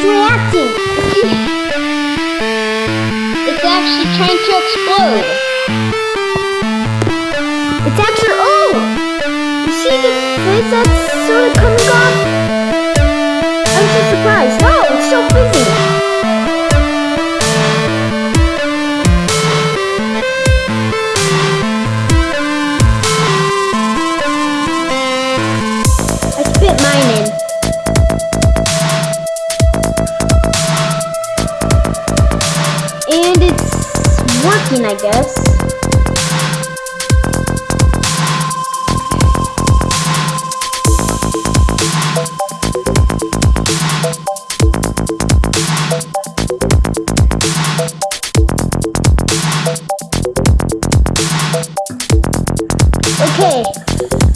it's reacting. It's actually trying to explode. It's actually, oh! You see the face that's sort of coming off? working, I guess. Okay,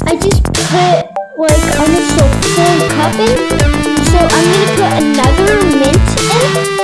I just put like almost a full cup in, so I'm gonna put another mint in.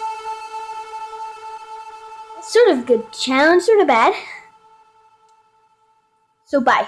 Sort of good challenge, sort of bad. So bye.